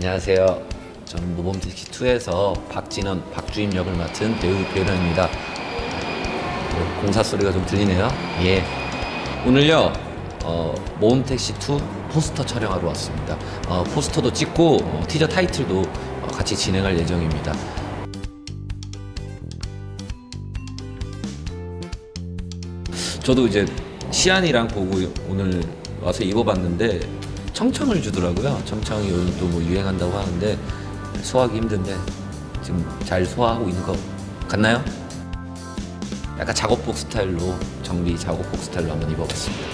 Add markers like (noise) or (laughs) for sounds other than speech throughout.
안녕하세요. 저는 모범택시 2에서 박진원, 박주임 역을 맡은 배우 배우입니다. 어, 공사 소리가 좀 들리네요. 예. 오늘요 어, 모범택시 2 포스터 촬영하러 왔습니다. 어, 포스터도 찍고 어, 티저 타이틀도 어, 같이 진행할 예정입니다. 저도 이제 시안이랑 보고 오늘 와서 입어봤는데 청청을 주더라고요. 청청이 요즘 또 뭐 유행한다고 하는데 소화하기 힘든데 지금 잘 소화하고 있는 것 같나요? 약간 작업복 스타일로 정리 작업복 스타일로 한번 입어봤습니다.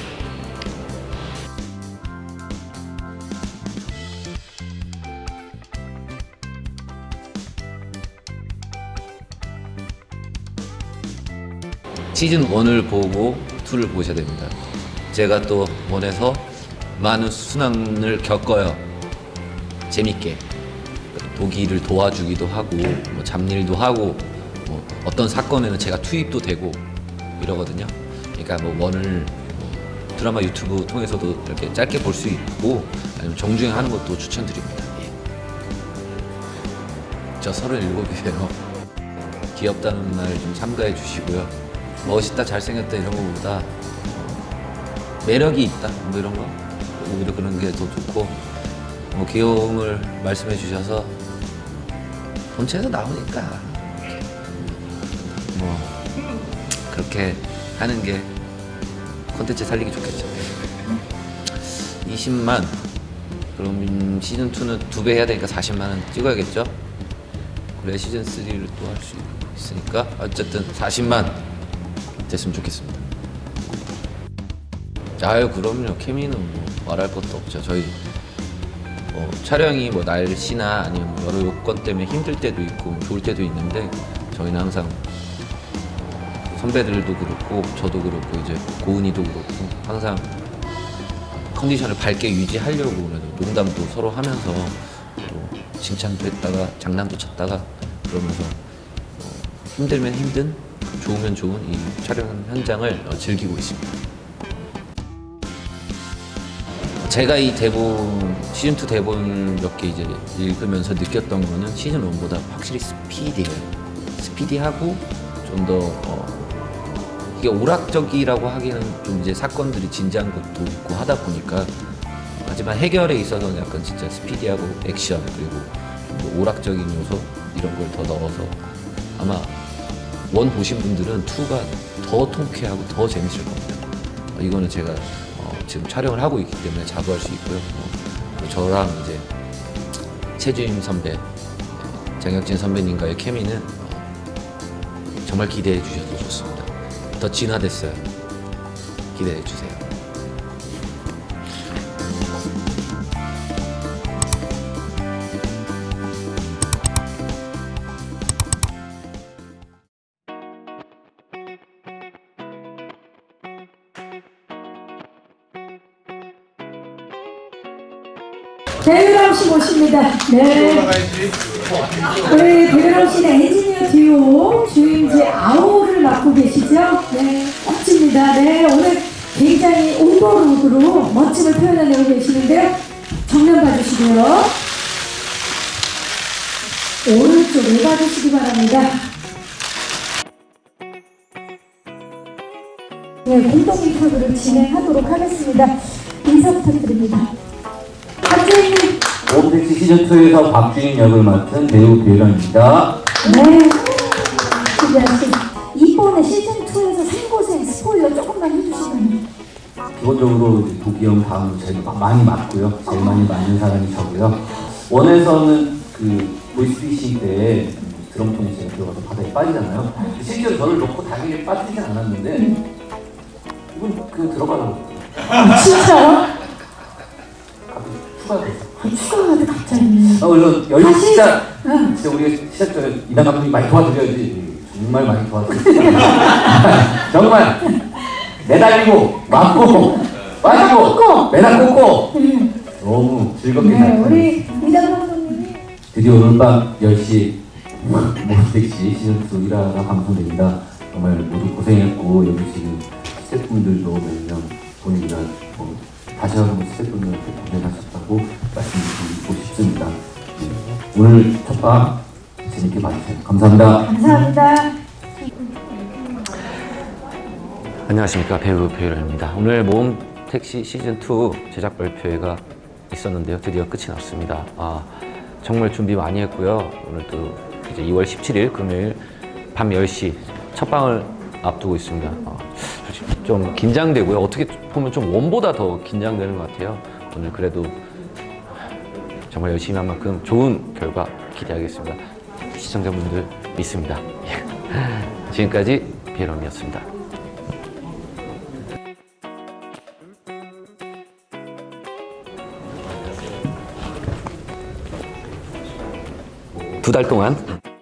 시즌 1을 보고 2를 보셔야 됩니다. 제가 또 원에서 많은 순환을 겪어요. 재밌게. 독일을 도와주기도 하고, 뭐 잡일도 하고, 뭐 어떤 사건에는 제가 투입도 되고 이러거든요. 그러니까 뭐 원을 뭐 드라마 유튜브 통해서도 이렇게 짧게 볼 수 있고, 아니면 정주행 하는 것도 추천드립니다. 예. 저 37이에요. 귀엽다는 말 좀 참가해 주시고요. 멋있다, 잘생겼다 이런 거보다 매력이 있다 뭐 이런 거 오히려 그런 게 더 좋고 뭐 귀여움을 말씀해 주셔서 본체에서 나오니까. 뭐 그렇게 하는 게 콘텐츠 살리기 좋겠죠. 20만. 그럼 시즌 2는 두 배 해야 되니까 40만 원 찍어야겠죠? 그래 시즌 3를 또 할 수 있으니까. 어쨌든 40만 됐으면 좋겠습니다 아유 그럼요 케미는 뭐 말할 것도 없죠 저희 뭐 촬영이 뭐 날씨나 아니면 뭐 여러 요건 때문에 힘들 때도 있고 뭐 좋을 때도 있는데 저희는 항상 선배들도 그렇고 저도 그렇고 이제 고은이도 그렇고 항상 컨디션을 밝게 유지하려고 그래도 농담도 서로 하면서 또 칭찬도 했다가 장난도 쳤다가 그러면서 어, 힘들면 힘든 좋으면 좋은 이 촬영 현장을 어, 즐기고 있습니다. 제가 이 대본 시즌 2 대본 몇 개 이제 읽으면서 느꼈던 거는 시즌 1보다 확실히 스피디해요. 스피디하고 좀더 어, 이게 오락적이라고 하기에는 좀 이제 사건들이 진지한 것도 있고 하다 보니까 하지만 해결에 있어서는 약간 진짜 스피디하고 액션 그리고 좀더 오락적인 요소 이런 걸 더 넣어서 아마 원 보신 분들은 2가 더 통쾌하고 더 재밌을 겁니다. 어, 이거는 제가 어, 지금 촬영을 하고 있기 때문에 자부 할 수 있고요. 어, 저랑 이제 최주임 선배, 장혁진 선배님과의 케미는 어, 정말 기대해 주셔도 좋습니다. 더 진화됐어요. 기대해 주세요. 배우람 씨 모십니다. 네. 우리 배우람 씨는 엔지니어 듀오 주임지 아오를 맡고 계시죠? 네. 멋집니다. 네. 오늘 굉장히 오버룩으로 멋짐을 표현해내고 계시는데요. 정면 봐주시고요. 오른쪽을 봐주시기 바랍니다. 네, 공동 인터뷰를 진행하도록 하겠습니다. 인사 부탁드립니다. 오택시 시즌2에서 박주인 역을 맡은 배우 배현입니다. 네. 이번에 시즌2에서 생고생 스포일러 조금만 해주시면 기본적으로 이제 도기 형 다음 제일 마- 많이 맞고요. 제일 많이 맞는 사람이 저고요. 원에서는 그 보이스피싱 때 드럼통에 제가 들어가서 바다에 빠지잖아요. 실제로 저를 놓고 당연히 빠지진 않았는데 이분 그 들어가라고 아, 진짜요? 갑자기 추가가 됐어 추가가 갑자기. 아, 물론 열리 다시- 시작. 응. 진짜 우리가 시작 전에 이남 감독님 많이 도와드려야지. 정말 많이 도와드렸어요. (laughs) 정말. 매달리고 맞고 빠지고 꽂고. 매달 꽂고. 네. 너무 즐겁게 네, 잘 우리 이단 감독님이 드디어 오늘 밤 10시 모택시 시즌2 1화가 방송됩니다. 정말 모두 고생했고 여기 지금 스태프분들도 몇명 보니까 뭐 다시 한번 스태프분들한테 고생하셨 다고 말씀드리고 싶습니다 오늘 첫방 재밌게 봐주세요. 감사합니다. 감사합니다. 안녕하십니까 배우 배우입니다. 오늘 모험 택시 시즌 2 제작 발표회가 있었는데요. 드디어 끝이 났습니다. 아, 정말 준비 많이 했고요. 오늘 또 이제 2월 17일 금요일 밤 10시 첫 방을 앞두고 있습니다. 아, 좀 긴장되고요. 어떻게 보면 좀 원보다 더 긴장되는 것 같아요. 오늘 그래도 정말 열심히 한 만큼 좋은 결과 기대하겠습니다. 시청자분들 믿습니다. 지금까지 비에럼이었습니다. 두달 동안